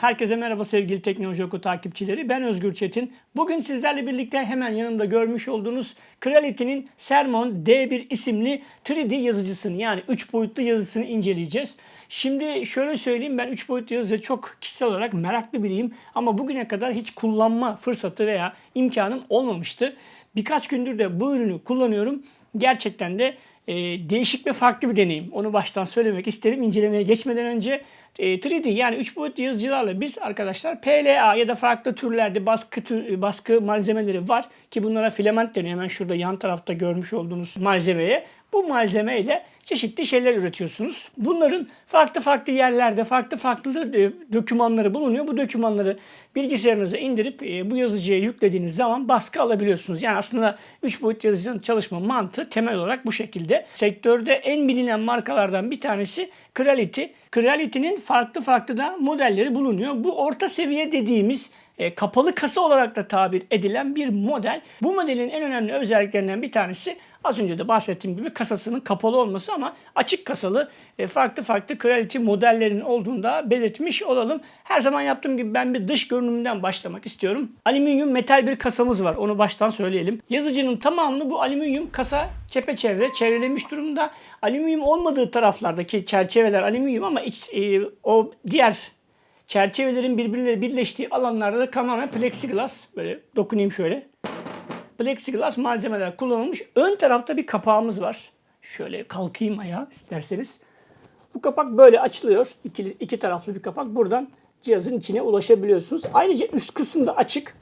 Herkese merhaba sevgili Teknoloji Oku takipçileri. Ben Özgür Çetin. Bugün sizlerle birlikte hemen yanımda görmüş olduğunuz Creality'nin Sermon D1 isimli 3D yazıcısını yani 3 boyutlu yazısını inceleyeceğiz. Şimdi şöyle söyleyeyim ben 3 boyutlu yazıcı çok kişisel olarak meraklı biriyim ama bugüne kadar hiç kullanma fırsatı veya imkanım olmamıştı. Birkaç gündür de bu ürünü kullanıyorum. Gerçekten de e, değişik ve farklı bir deneyim. Onu baştan söylemek isterim. İncelemeye geçmeden önce e, 3D yani 3 boyutlu yazıcılarla biz arkadaşlar PLA ya da farklı türlerde baskı tür, baskı malzemeleri var ki bunlara filament deniyor. Hemen şurada yan tarafta görmüş olduğunuz malzemeye. Bu malzemeyle çeşitli şeyler üretiyorsunuz. Bunların farklı farklı yerlerde farklı farklı e, dokümanları bulunuyor. Bu dokümanları bilgisayarınıza indirip e, bu yazıcıya yüklediğiniz zaman baskı alabiliyorsunuz. Yani aslında 3 boyut yazıcının çalışma mantığı temel olarak bu şekilde. Sektörde en bilinen markalardan bir tanesi Creality. Creality'nin farklı farklı da modelleri bulunuyor. Bu orta seviye dediğimiz e, kapalı kasa olarak da tabir edilen bir model. Bu modelin en önemli özelliklerinden bir tanesi az önce de bahsettiğim gibi kasasının kapalı olması ama açık kasalı e, farklı farklı Creality modellerin olduğunu da belirtmiş olalım. Her zaman yaptığım gibi ben bir dış görünümünden başlamak istiyorum. Alüminyum metal bir kasamız var. Onu baştan söyleyelim. Yazıcının tamamını bu alüminyum kasa çepeçevre çevrelemiş durumda. Alüminyum olmadığı taraflardaki çerçeveler alüminyum ama iç, e, o diğer çerçevelerin birbirleriyle birleştiği alanlarda da tamamen plexiglass. Böyle dokunayım şöyle. Plexiglass malzemeler kullanılmış. Ön tarafta bir kapağımız var. Şöyle kalkayım ayağa isterseniz. Bu kapak böyle açılıyor. İki, iki taraflı bir kapak. Buradan cihazın içine ulaşabiliyorsunuz. Ayrıca üst kısım da açık.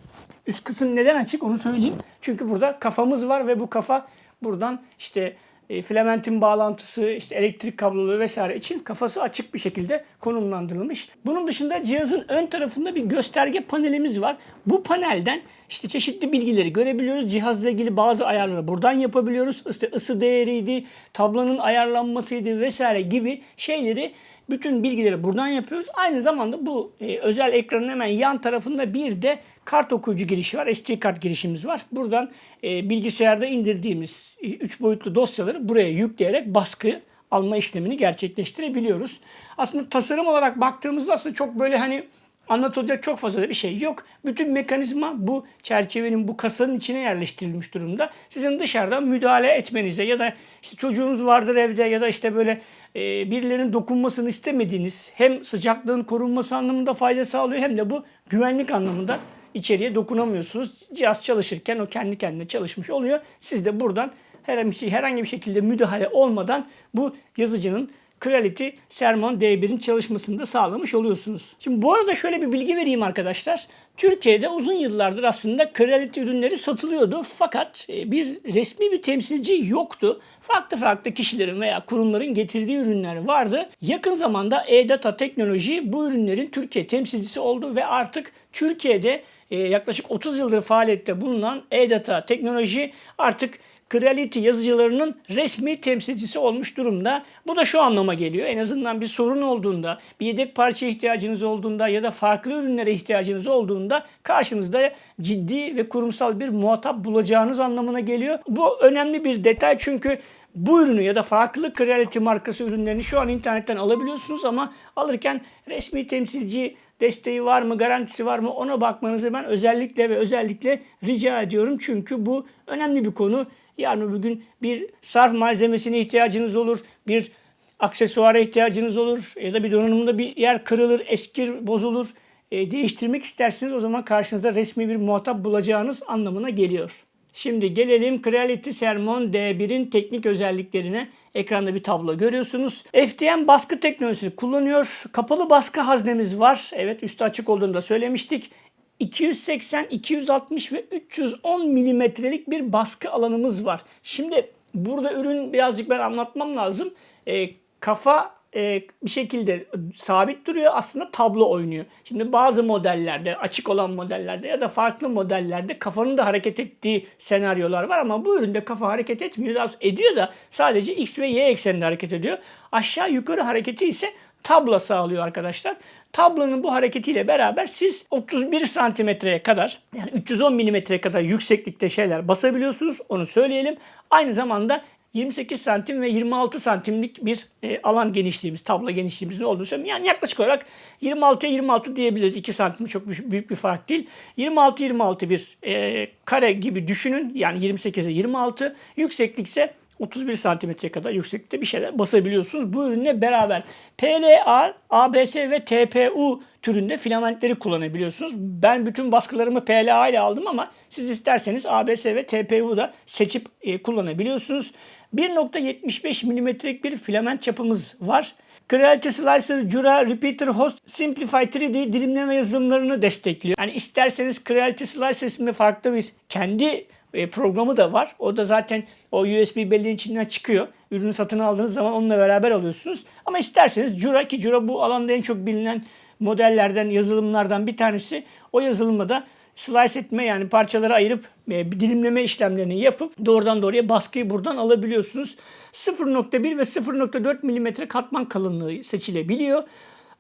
Üst kısım neden açık onu söyleyeyim. Çünkü burada kafamız var ve bu kafa buradan işte e, filamentin bağlantısı, işte elektrik kabloları vesaire için kafası açık bir şekilde konumlandırılmış. Bunun dışında cihazın ön tarafında bir gösterge panelimiz var. Bu panelden işte çeşitli bilgileri görebiliyoruz. Cihazla ilgili bazı ayarları buradan yapabiliyoruz. İşte ısı değeriydi, tablonun ayarlanmasıydı vesaire gibi şeyleri bütün bilgileri buradan yapıyoruz. Aynı zamanda bu e, özel ekranın hemen yan tarafında bir de kart okuyucu girişi var. SD kart girişimiz var. Buradan e, bilgisayarda indirdiğimiz 3 boyutlu dosyaları buraya yükleyerek baskı alma işlemini gerçekleştirebiliyoruz. Aslında tasarım olarak baktığımızda aslında çok böyle hani anlatılacak çok fazla bir şey yok. Bütün mekanizma bu çerçevenin, bu kasanın içine yerleştirilmiş durumda. Sizin dışarıdan müdahale etmenize ya da işte çocuğunuz vardır evde ya da işte böyle e, birilerinin dokunmasını istemediğiniz hem sıcaklığın korunması anlamında fayda sağlıyor hem de bu güvenlik anlamında içeriye dokunamıyorsunuz. Cihaz çalışırken o kendi kendine çalışmış oluyor. Siz de buradan herhangi bir şekilde müdahale olmadan bu yazıcının Creality Sermon D1'in çalışmasını da sağlamış oluyorsunuz. Şimdi bu arada şöyle bir bilgi vereyim arkadaşlar. Türkiye'de uzun yıllardır aslında Creality ürünleri satılıyordu fakat e, bir resmi bir temsilci yoktu. Farklı farklı kişilerin veya kurumların getirdiği ürünler vardı. Yakın zamanda E-Data Teknoloji bu ürünlerin Türkiye temsilcisi oldu ve artık Türkiye'de e, yaklaşık 30 yıldır faaliyette bulunan E-Data Teknoloji artık Creality yazıcılarının resmi temsilcisi olmuş durumda. Bu da şu anlama geliyor. En azından bir sorun olduğunda, bir yedek parça ihtiyacınız olduğunda ya da farklı ürünlere ihtiyacınız olduğunda karşınızda ciddi ve kurumsal bir muhatap bulacağınız anlamına geliyor. Bu önemli bir detay çünkü bu ürünü ya da farklı Creality markası ürünlerini şu an internetten alabiliyorsunuz ama alırken resmi temsilci desteği var mı, garantisi var mı ona bakmanızı ben özellikle ve özellikle rica ediyorum. Çünkü bu önemli bir konu. Yarın öbür gün bir sarf malzemesine ihtiyacınız olur, bir aksesuara ihtiyacınız olur ya da bir donanımda bir yer kırılır, eskir, bozulur. E, değiştirmek isterseniz o zaman karşınızda resmi bir muhatap bulacağınız anlamına geliyor. Şimdi gelelim Creality Sermon D1'in teknik özelliklerine. Ekranda bir tablo görüyorsunuz. FDM baskı teknolojisini kullanıyor. Kapalı baskı haznemiz var. Evet üstü açık olduğunu da söylemiştik. 280, 260 ve 310 milimetrelik bir baskı alanımız var. Şimdi burada ürün birazcık ben anlatmam lazım. E, kafa e, bir şekilde sabit duruyor aslında tablo oynuyor. Şimdi bazı modellerde açık olan modellerde ya da farklı modellerde kafanın da hareket ettiği senaryolar var ama bu üründe kafa hareket etmiyor. Ediyor da sadece x ve y ekseninde hareket ediyor. Aşağı yukarı hareketi ise tabla sağlıyor arkadaşlar. Tablonun bu hareketiyle beraber siz 31 santimetreye kadar yani 310 milimetreye kadar yükseklikte şeyler basabiliyorsunuz. Onu söyleyelim. Aynı zamanda 28 santim ve 26 santimlik bir e, alan genişliğimiz, tablo genişliğimizin olduğunu söylüyorum. Yani yaklaşık olarak 26'ya 26 diyebiliriz. 2 santim çok büyük bir fark değil. 26-26 bir e, kare gibi düşünün. Yani 28'e 26. Yükseklikse 31 santimetre kadar yükseklikte bir şeyler basabiliyorsunuz. Bu ürünle beraber PLA, ABS ve TPU türünde filamentleri kullanabiliyorsunuz. Ben bütün baskılarımı PLA ile aldım ama siz isterseniz ABS ve TPU da seçip e, kullanabiliyorsunuz. 1.75 milimetrelik bir filament çapımız var. Creality Slicer, Jura, Repeater Host, Simplify 3D dilimleme yazılımlarını destekliyor. Yani isterseniz Creality Slicer isminde farklı bir kendi e, programı da var. O da zaten o USB belleğin içinden çıkıyor. Ürünü satın aldığınız zaman onunla beraber alıyorsunuz. Ama isterseniz Jura ki Jura bu alanda en çok bilinen modellerden, yazılımlardan bir tanesi. O yazılımla da slice etme yani parçalara ayırıp e, dilimleme işlemlerini yapıp doğrudan doğruya baskıyı buradan alabiliyorsunuz. 0.1 ve 0.4 mm katman kalınlığı seçilebiliyor.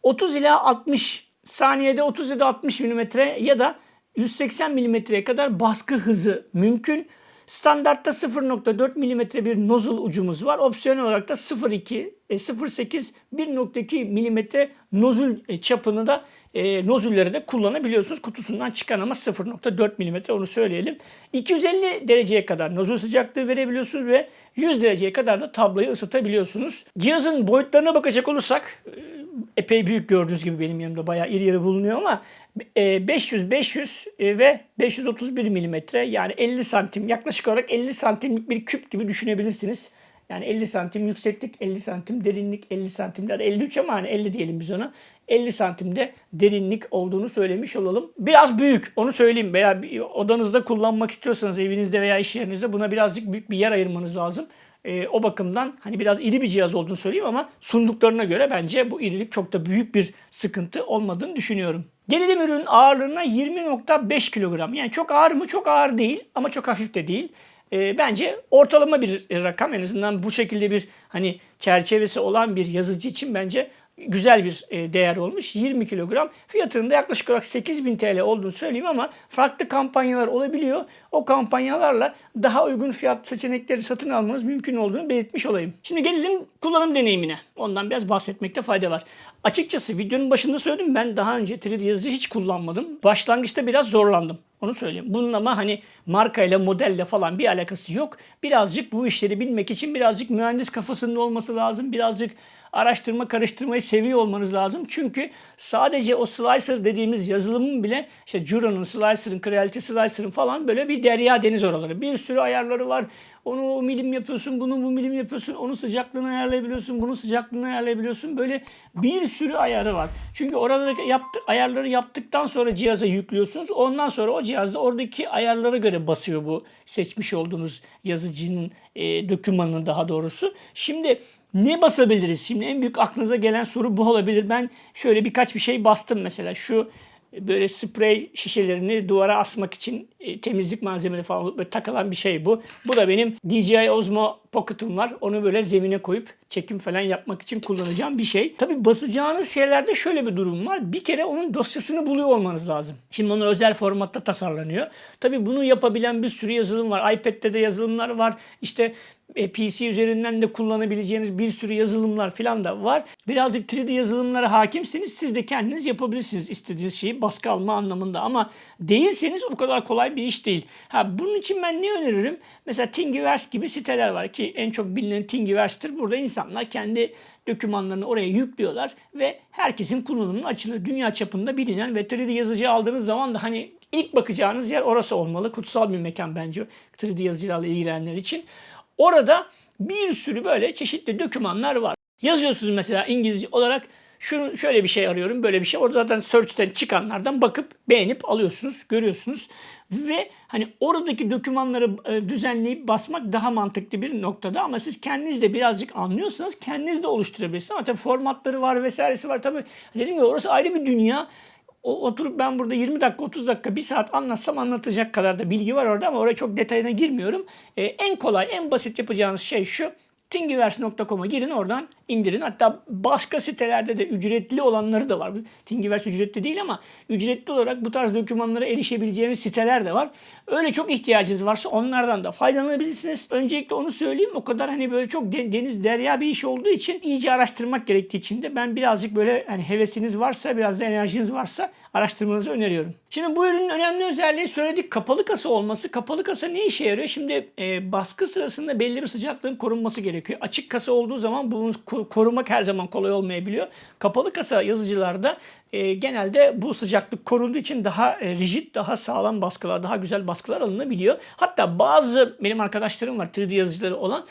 30 ila 60 saniyede 30 ya da 60 mm ya da 180 mm'ye kadar baskı hızı mümkün. Standartta 0.4 mm bir nozul ucumuz var. Opsiyonel olarak da 0.2, 0.8, 1.2 mm nozul e, çapını da e, nozülleri de kullanabiliyorsunuz. Kutusundan çıkan ama 0.4 mm onu söyleyelim. 250 dereceye kadar nozul sıcaklığı verebiliyorsunuz ve 100 dereceye kadar da tabloyu ısıtabiliyorsunuz. Cihazın boyutlarına bakacak olursak e, epey büyük gördüğünüz gibi benim yanımda bayağı iri yarı bulunuyor ama 500 500 e, ve 531 milimetre yani 50 santim yaklaşık olarak 50 santimlik bir küp gibi düşünebilirsiniz. Yani 50 santim yükseklik, 50 santim derinlik, 50 santim ya da 53 ama hani 50 diyelim biz ona. 50 santimde derinlik olduğunu söylemiş olalım. Biraz büyük onu söyleyeyim veya odanızda kullanmak istiyorsanız evinizde veya iş yerinizde buna birazcık büyük bir yer ayırmanız lazım. E, o bakımdan hani biraz iri bir cihaz olduğunu söyleyeyim ama sunduklarına göre bence bu irilik çok da büyük bir sıkıntı olmadığını düşünüyorum. Gelelim ürünün ağırlığına 20.5 kilogram. Yani çok ağır mı? Çok ağır değil ama çok hafif de değil. E, bence ortalama bir rakam en azından bu şekilde bir hani çerçevesi olan bir yazıcı için bence güzel bir e, değer olmuş. 20 kilogram. Fiyatının da yaklaşık olarak 8000 TL olduğunu söyleyeyim ama farklı kampanyalar olabiliyor. O kampanyalarla daha uygun fiyat seçenekleri satın almanız mümkün olduğunu belirtmiş olayım. Şimdi gelelim kullanım deneyimine. Ondan biraz bahsetmekte fayda var. Açıkçası videonun başında söyledim ben daha önce 3D yazıcı hiç kullanmadım. Başlangıçta biraz zorlandım. Onu söyleyeyim. Bunun ama hani markayla, modelle falan bir alakası yok. Birazcık bu işleri bilmek için birazcık mühendis kafasında olması lazım. Birazcık araştırma karıştırmayı seviyor olmanız lazım. Çünkü sadece o slicer dediğimiz yazılımın bile işte Jura'nın, Slicer'ın, Creality Slicer'ın falan böyle bir derya deniz oraları. Bir sürü ayarları var. Onu o milim yapıyorsun, bunu bu milim yapıyorsun, onun sıcaklığını ayarlayabiliyorsun, bunun sıcaklığını ayarlayabiliyorsun. Böyle bir sürü ayarı var. Çünkü orada yaptı, ayarları yaptıktan sonra cihaza yüklüyorsunuz. Ondan sonra o cihazda oradaki ayarlara göre basıyor bu seçmiş olduğunuz yazıcının e, dokümanını daha doğrusu. Şimdi ne basabiliriz? Şimdi en büyük aklınıza gelen soru bu olabilir. Ben şöyle birkaç bir şey bastım mesela. Şu böyle sprey şişelerini duvara asmak için e, temizlik malzemeleri falan böyle takılan bir şey bu. Bu da benim DJI Osmo Pocket'ım var. Onu böyle zemine koyup çekim falan yapmak için kullanacağım bir şey. Tabi basacağınız şeylerde şöyle bir durum var. Bir kere onun dosyasını buluyor olmanız lazım. Şimdi onlar özel formatta tasarlanıyor. Tabi bunu yapabilen bir sürü yazılım var. iPad'de de yazılımlar var. İşte e, PC üzerinden de kullanabileceğiniz bir sürü yazılımlar falan da var. Birazcık 3D yazılımlara hakimsiniz. Siz de kendiniz yapabilirsiniz istediğiniz şeyi baskı alma anlamında. Ama değilseniz o kadar kolay bir iş değil. Ha, bunun için ben ne öneririm? Mesela Thingiverse gibi siteler var ki en çok bilinen Thingiverse'tir. Burada insanlar kendi dokümanlarını oraya yüklüyorlar ve herkesin kullanımına açılır. Dünya çapında bilinen ve 3D yazıcı aldığınız zaman da hani ilk bakacağınız yer orası olmalı. Kutsal bir mekan bence 3D yazıcılarla ilgilenenler için. Orada bir sürü böyle çeşitli dokümanlar var. Yazıyorsunuz mesela İngilizce olarak şunu şöyle bir şey arıyorum, böyle bir şey. Orada zaten search'ten çıkanlardan bakıp beğenip alıyorsunuz, görüyorsunuz. Ve hani oradaki dokümanları e, düzenleyip basmak daha mantıklı bir noktada ama siz kendiniz de birazcık anlıyorsanız kendiniz de oluşturabilirsiniz. Ama formatları var vesairesi var. Tabii dedim ya orası ayrı bir dünya. O, oturup ben burada 20 dakika 30 dakika 1 saat anlatsam anlatacak kadar da bilgi var orada ama oraya çok detayına girmiyorum. Ee, en kolay en basit yapacağınız şey şu. Thingiverse.com'a girin oradan indirin. Hatta başka sitelerde de ücretli olanları da var. Thingiverse ücretli değil ama ücretli olarak bu tarz dokümanlara erişebileceğiniz siteler de var. Öyle çok ihtiyacınız varsa onlardan da faydalanabilirsiniz. Öncelikle onu söyleyeyim. O kadar hani böyle çok deniz derya bir iş olduğu için iyice araştırmak gerektiği için de ben birazcık böyle hani hevesiniz varsa biraz da enerjiniz varsa araştırmanızı öneriyorum. Şimdi bu ürünün önemli özelliği söyledik kapalı kasa olması. Kapalı kasa ne işe yarıyor? Şimdi e, baskı sırasında belli bir sıcaklığın korunması gerekiyor. Açık kasa olduğu zaman bunu korumak her zaman kolay olmayabiliyor. Kapalı kasa yazıcılarda e, genelde bu sıcaklık korunduğu için daha e, rigid, daha sağlam baskılar, daha güzel baskılar alınabiliyor. Hatta bazı benim arkadaşlarım var 3D yazıcıları olan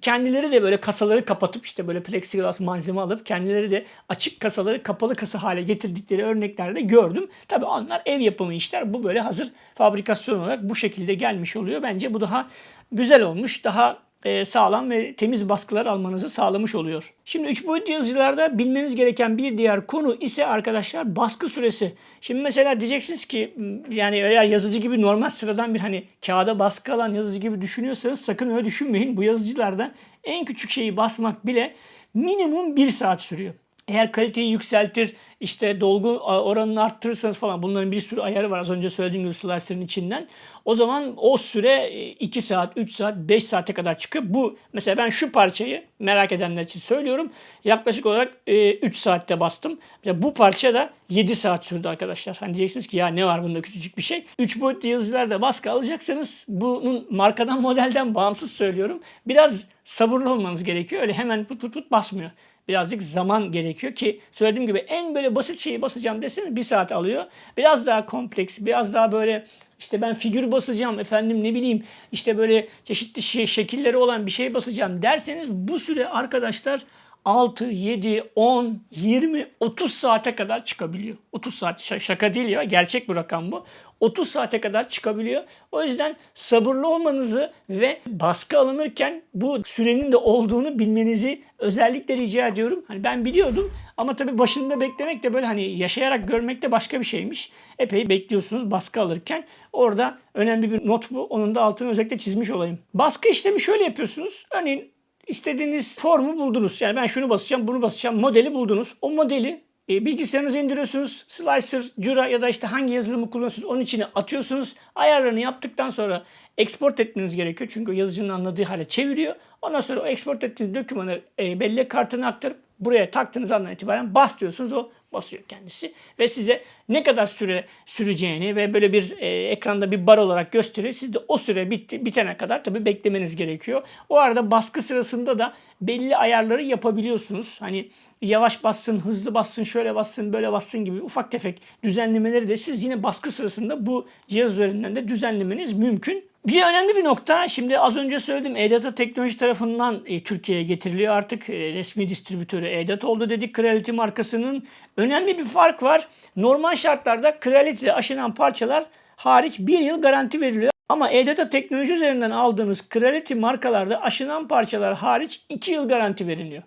kendileri de böyle kasaları kapatıp işte böyle plexiglas malzeme alıp kendileri de açık kasaları kapalı kasa hale getirdikleri örneklerde gördüm. Tabii onlar ev yapımı işler. Bu böyle hazır fabrikasyon olarak bu şekilde gelmiş oluyor. Bence bu daha güzel olmuş. Daha sağlam ve temiz baskılar almanızı sağlamış oluyor. Şimdi 3 boyutlu yazıcılarda bilmeniz gereken bir diğer konu ise arkadaşlar baskı süresi. Şimdi mesela diyeceksiniz ki yani eğer yazıcı gibi normal sıradan bir hani kağıda baskı alan yazıcı gibi düşünüyorsanız sakın öyle düşünmeyin. Bu yazıcılarda en küçük şeyi basmak bile minimum 1 saat sürüyor. Eğer kaliteyi yükseltir, işte dolgu oranını arttırırsanız falan bunların bir sürü ayarı var az önce söylediğim gibi slicer'ın içinden. O zaman o süre 2 e, saat, 3 saat, 5 saate kadar çıkıyor. Bu mesela ben şu parçayı merak edenler için söylüyorum. Yaklaşık olarak 3 e, saatte bastım. Mesela bu parça da 7 saat sürdü arkadaşlar. Hani diyeceksiniz ki ya ne var bunda küçücük bir şey. 3 boyutlu yazıcılarda baskı alacaksanız bunun markadan modelden bağımsız söylüyorum. Biraz sabırlı olmanız gerekiyor. Öyle hemen put put put basmıyor birazcık zaman gerekiyor ki söylediğim gibi en böyle basit şeyi basacağım deseniz bir saat alıyor. Biraz daha kompleks, biraz daha böyle işte ben figür basacağım efendim ne bileyim işte böyle çeşitli şey, şekilleri olan bir şey basacağım derseniz bu süre arkadaşlar 6, 7, 10, 20, 30 saate kadar çıkabiliyor. 30 saat şaka değil ya gerçek bir rakam bu. 30 saate kadar çıkabiliyor. O yüzden sabırlı olmanızı ve baskı alınırken bu sürenin de olduğunu bilmenizi özellikle rica ediyorum. Hani ben biliyordum ama tabii başında beklemek de böyle hani yaşayarak görmek de başka bir şeymiş. Epey bekliyorsunuz baskı alırken. Orada önemli bir not bu. Onun da altını özellikle çizmiş olayım. Baskı işlemi şöyle yapıyorsunuz. Örneğin istediğiniz formu buldunuz. Yani ben şunu basacağım, bunu basacağım. Modeli buldunuz. O modeli e, bilgisayarınıza indiriyorsunuz. Slicer, Cura ya da işte hangi yazılımı kullanıyorsunuz onun içine atıyorsunuz. Ayarlarını yaptıktan sonra export etmeniz gerekiyor. Çünkü yazıcının anladığı hale çeviriyor. Ondan sonra o export ettiğiniz dokümanı e, bellek kartına aktarıp buraya taktığınız andan itibaren bas diyorsunuz. O basıyor kendisi ve size ne kadar süre süreceğini ve böyle bir e, ekranda bir bar olarak gösteriyor. Siz de o süre bitti, bitene kadar tabii beklemeniz gerekiyor. O arada baskı sırasında da belli ayarları yapabiliyorsunuz. Hani yavaş bassın, hızlı bassın, şöyle bassın, böyle bassın gibi ufak tefek düzenlemeleri de siz yine baskı sırasında bu cihaz üzerinden de düzenlemeniz mümkün. Bir önemli bir nokta şimdi az önce söyledim e-data teknoloji tarafından e, Türkiye'ye getiriliyor artık e, resmi distribütörü e-data oldu dedik Creality markasının. Önemli bir fark var. Normal şartlarda Creality'de aşınan parçalar hariç bir yıl garanti veriliyor. Ama e-data teknoloji üzerinden aldığınız Creality markalarda aşınan parçalar hariç 2 yıl garanti veriliyor.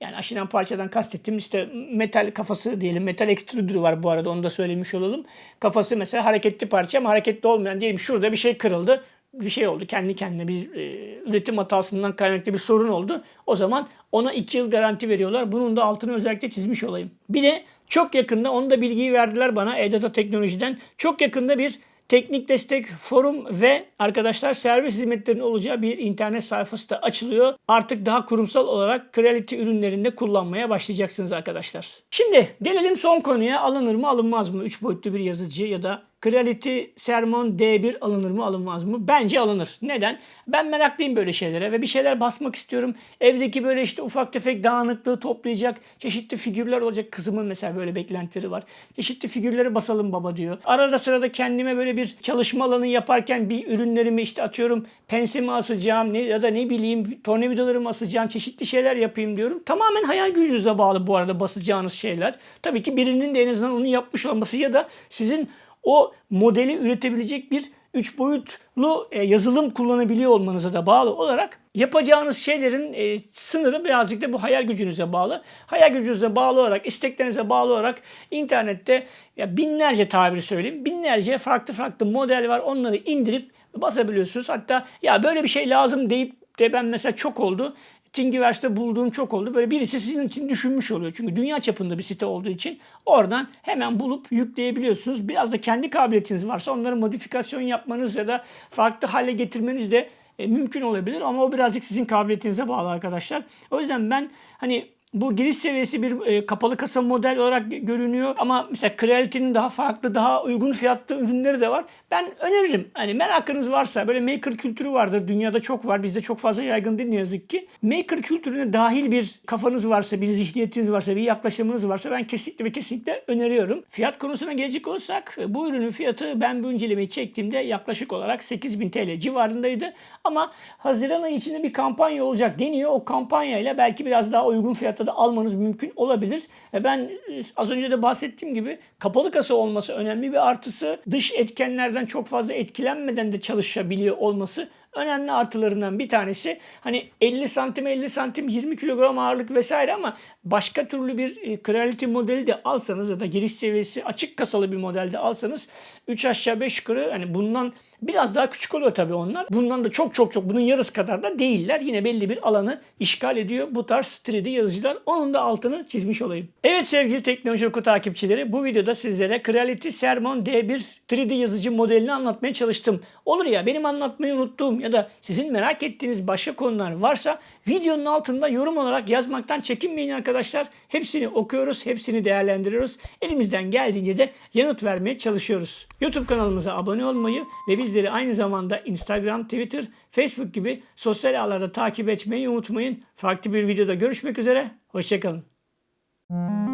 Yani aşınan parçadan kastettiğim işte metal kafası diyelim. Metal ekstrüdürü var bu arada onu da söylemiş olalım. Kafası mesela hareketli parça ama hareketli olmayan diyelim şurada bir şey kırıldı. Bir şey oldu. Kendi kendine bir e, üretim hatasından kaynaklı bir sorun oldu. O zaman ona 2 yıl garanti veriyorlar. Bunun da altını özellikle çizmiş olayım. Bir de çok yakında onu da bilgiyi verdiler bana e-data teknolojiden. Çok yakında bir teknik destek, forum ve arkadaşlar servis hizmetlerinin olacağı bir internet sayfası da açılıyor. Artık daha kurumsal olarak Creality ürünlerinde kullanmaya başlayacaksınız arkadaşlar. Şimdi gelelim son konuya alınır mı alınmaz mı? 3 boyutlu bir yazıcı ya da Creality Sermon D1 alınır mı alınmaz mı? Bence alınır. Neden? Ben meraklıyım böyle şeylere ve bir şeyler basmak istiyorum. Evdeki böyle işte ufak tefek dağınıklığı toplayacak çeşitli figürler olacak. Kızımın mesela böyle beklentileri var. Çeşitli figürleri basalım baba diyor. Arada sırada kendime böyle bir çalışma alanı yaparken bir ürünlerimi işte atıyorum pensimi asacağım ne, ya da ne bileyim tornavidalarımı asacağım çeşitli şeyler yapayım diyorum. Tamamen hayal gücünüze bağlı bu arada basacağınız şeyler. Tabii ki birinin de en azından onu yapmış olması ya da sizin o modeli üretebilecek bir 3 boyutlu e, yazılım kullanabiliyor olmanıza da bağlı olarak yapacağınız şeylerin e, sınırı birazcık da bu hayal gücünüze bağlı. Hayal gücünüze bağlı olarak, isteklerinize bağlı olarak internette ya binlerce tabiri söyleyeyim, binlerce farklı farklı model var. Onları indirip basabiliyorsunuz. Hatta ya böyle bir şey lazım deyip de ben mesela çok oldu. Thingiverse'de bulduğum çok oldu. Böyle birisi sizin için düşünmüş oluyor. Çünkü dünya çapında bir site olduğu için oradan hemen bulup yükleyebiliyorsunuz. Biraz da kendi kabiliyetiniz varsa onları modifikasyon yapmanız ya da farklı hale getirmeniz de e, mümkün olabilir ama o birazcık sizin kabiliyetinize bağlı arkadaşlar. O yüzden ben hani bu giriş seviyesi bir e, kapalı kasa model olarak görünüyor ama mesela Creality'nin daha farklı, daha uygun fiyatlı ürünleri de var. Ben öneririm. Hani merakınız varsa böyle maker kültürü vardır. Dünyada çok var. Bizde çok fazla yaygın değil ne yazık ki. Maker kültürüne dahil bir kafanız varsa, bir zihniyetiniz varsa, bir yaklaşımınız varsa ben kesinlikle ve kesinlikle öneriyorum. Fiyat konusuna gelecek olursak bu ürünün fiyatı ben bu incelemeyi çektiğimde yaklaşık olarak 8000 TL civarındaydı. Ama Haziran ayı içinde bir kampanya olacak deniyor. O kampanyayla belki biraz daha uygun fiyata da almanız mümkün olabilir. E, Ben e, az önce de bahsettiğim gibi kapalı kasa olması önemli bir artısı. Dış etkenlerden çok fazla etkilenmeden de çalışabiliyor olması önemli artılarından bir tanesi. Hani 50 santim 50 santim 20 kilogram ağırlık vesaire ama başka türlü bir e, Creality modeli de alsanız ya da giriş seviyesi açık kasalı bir modelde alsanız 3 aşağı 5 yukarı hani bundan Biraz daha küçük oluyor tabii onlar. Bundan da çok çok çok bunun yarısı kadar da değiller. Yine belli bir alanı işgal ediyor bu tarz 3D yazıcılar. Onun da altını çizmiş olayım. Evet sevgili Teknoloji Oku takipçileri bu videoda sizlere Creality Sermon D1 3D yazıcı modelini anlatmaya çalıştım. Olur ya benim anlatmayı unuttuğum ya da sizin merak ettiğiniz başka konular varsa videonun altında yorum olarak yazmaktan çekinmeyin arkadaşlar. Hepsini okuyoruz, hepsini değerlendiriyoruz. Elimizden geldiğince de yanıt vermeye çalışıyoruz. YouTube kanalımıza abone olmayı ve bizleri aynı zamanda Instagram, Twitter, Facebook gibi sosyal ağlarda takip etmeyi unutmayın. Farklı bir videoda görüşmek üzere. Hoşçakalın.